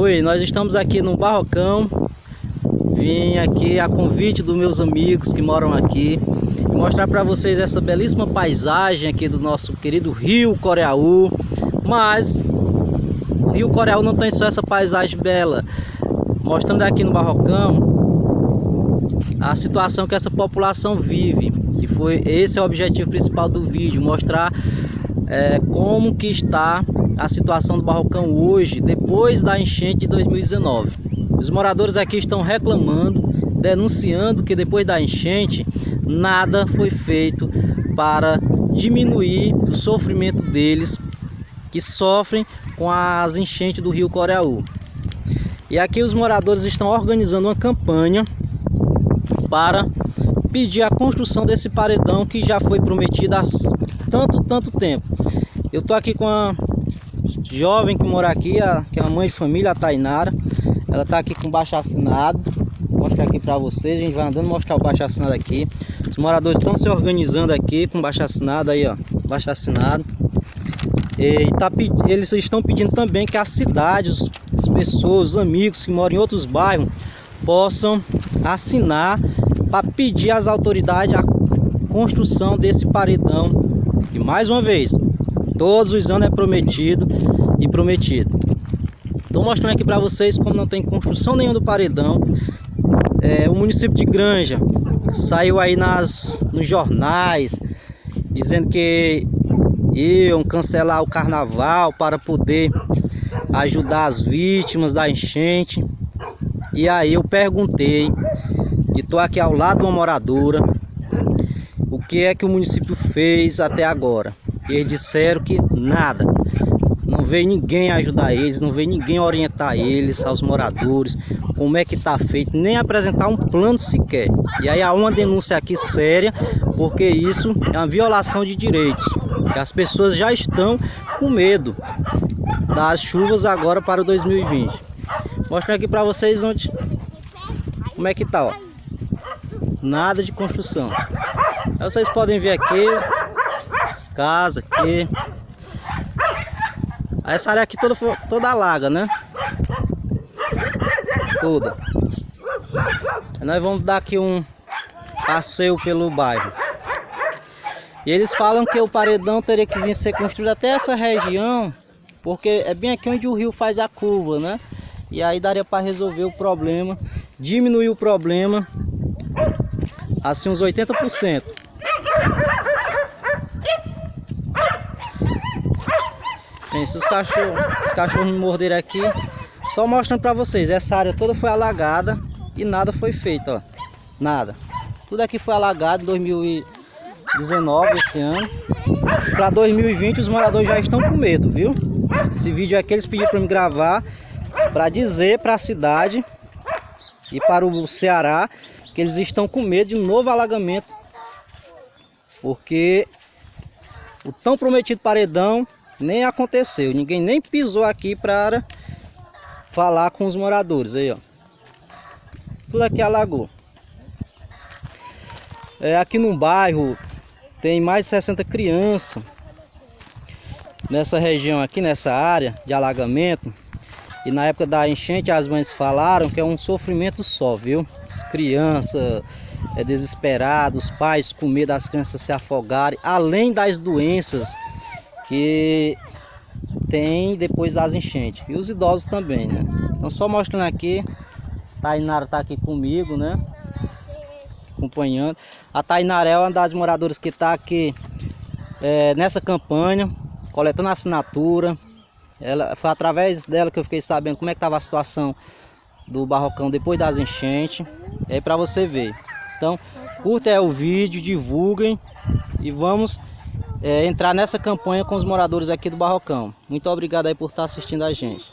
Oi, nós estamos aqui no Barrocão. Vim aqui a convite dos meus amigos que moram aqui mostrar para vocês essa belíssima paisagem aqui do nosso querido Rio Coreaú. Mas o Rio Coreaú não tem só essa paisagem bela. Mostrando aqui no Barrocão a situação que essa população vive. E foi esse é o objetivo principal do vídeo, mostrar é, como que está a situação do Barrocão hoje, depois da enchente de 2019. Os moradores aqui estão reclamando, denunciando que depois da enchente nada foi feito para diminuir o sofrimento deles que sofrem com as enchentes do rio Coreaú. E aqui os moradores estão organizando uma campanha para pedir a construção desse paredão que já foi prometido há tanto, tanto tempo. Eu tô aqui com a jovem que mora aqui, a, que é a mãe de família, a Tainara. Ela tá aqui com baixo assinado. Vou mostrar aqui para vocês, a gente vai andando mostrar o baixo assinado aqui. Os moradores estão se organizando aqui com baixo assinado aí, ó, baixo assinado. E tá, eles estão pedindo também que as cidades, as pessoas, os amigos que moram em outros bairros possam assinar para pedir às autoridades a construção desse paredão. E mais uma vez, todos os anos é prometido e prometido. Estou mostrando aqui para vocês como não tem construção nenhuma do paredão. É, o município de Granja saiu aí nas, nos jornais dizendo que iam cancelar o carnaval para poder ajudar as vítimas da enchente. E aí eu perguntei, e estou aqui ao lado de uma moradora, o que é que o município fez até agora. E eles disseram que nada. Não veio ninguém ajudar eles, não veio ninguém orientar eles, aos moradores, como é que está feito, nem apresentar um plano sequer. E aí há uma denúncia aqui séria, porque isso é uma violação de direitos. As pessoas já estão com medo das chuvas agora para 2020. Mostrando aqui para vocês onde como é que tá, ó. Nada de construção. Aí vocês podem ver aqui as casas aqui. Essa área aqui toda, toda alaga, né? Toda. nós vamos dar aqui um passeio pelo bairro. E eles falam que o paredão teria que vir ser construído até essa região, porque é bem aqui onde o rio faz a curva, né? E aí daria para resolver o problema, diminuir o problema, assim uns 80%. Se os cachorros, os cachorros me morderem aqui, só mostrando para vocês, essa área toda foi alagada e nada foi feito, ó. Nada. Tudo aqui foi alagado em 2019, esse ano. Para 2020 os moradores já estão com medo, viu? Esse vídeo aqui eles pediram para me gravar para dizer para a cidade e para o Ceará que eles estão com medo de um novo alagamento. Porque o tão prometido paredão nem aconteceu. Ninguém nem pisou aqui para falar com os moradores. Aí, ó. Tudo aqui alagou. É, aqui no bairro tem mais de 60 crianças. Nessa região aqui, nessa área de alagamento. E na época da enchente as mães falaram que é um sofrimento só, viu? As crianças é, desesperadas, os pais com medo das crianças se afogarem. Além das doenças que tem depois das enchentes. E os idosos também, né? Então só mostrando aqui, Tainara tá aqui comigo, né? Acompanhando. A Tainara é uma das moradoras que está aqui é, nessa campanha, coletando assinatura. Ela, foi através dela que eu fiquei sabendo como é que estava a situação do barrocão depois das enchentes. É para você ver. Então, curta o vídeo, divulguem e vamos é, entrar nessa campanha com os moradores aqui do Barrocão. Muito obrigado aí por estar assistindo a gente.